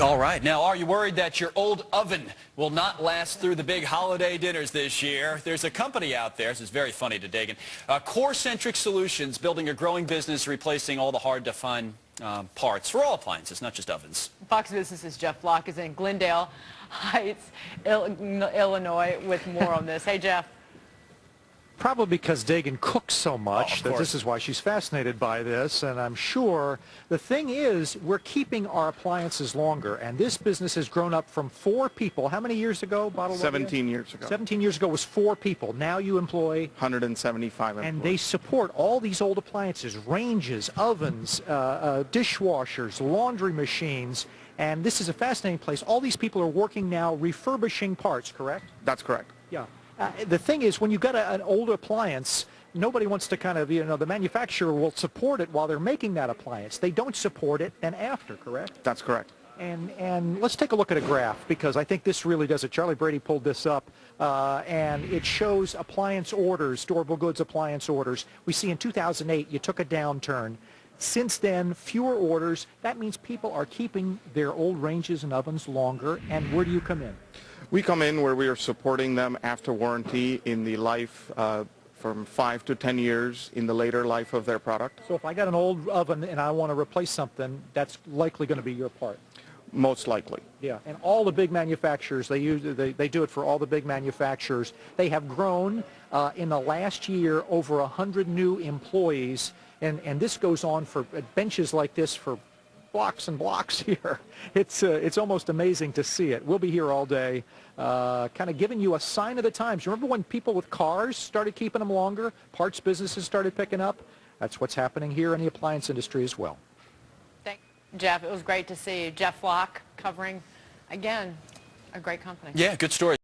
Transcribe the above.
All right. Now, are you worried that your old oven will not last through the big holiday dinners this year? There's a company out there, this is very funny to Dagan, uh, Core-Centric Solutions, building a growing business replacing all the hard-to-find um, parts for all appliances, not just ovens. Fox Business's Jeff Flock is in Glendale Heights, Illinois, with more on this. Hey, Jeff. Probably because Dagan cooks so much oh, that this is why she's fascinated by this. And I'm sure the thing is we're keeping our appliances longer. And this business has grown up from four people. How many years ago, Bottle 17 years ago. 17 years ago was four people. Now you employ... 175 employees. And they support all these old appliances, ranges, ovens, uh, uh, dishwashers, laundry machines. And this is a fascinating place. All these people are working now refurbishing parts, correct? That's correct. Yeah. Uh, the thing is, when you've got a, an old appliance, nobody wants to kind of, you know, the manufacturer will support it while they're making that appliance. They don't support it then after, correct? That's correct. And, and let's take a look at a graph because I think this really does it. Charlie Brady pulled this up uh, and it shows appliance orders, durable goods appliance orders. We see in 2008 you took a downturn. Since then, fewer orders. That means people are keeping their old ranges and ovens longer. And where do you come in? We come in where we are supporting them after warranty in the life uh, from five to 10 years in the later life of their product. So if I got an old oven and I want to replace something, that's likely going to be your part. Most likely. Yeah, and all the big manufacturers, they, use, they, they do it for all the big manufacturers. They have grown uh, in the last year over 100 new employees, and, and this goes on for benches like this for blocks and blocks here. It's, uh, it's almost amazing to see it. We'll be here all day, uh, kind of giving you a sign of the times. Remember when people with cars started keeping them longer? Parts businesses started picking up? That's what's happening here in the appliance industry as well. Thank you, Jeff. It was great to see you. Jeff Flock covering, again, a great company. Yeah, good story.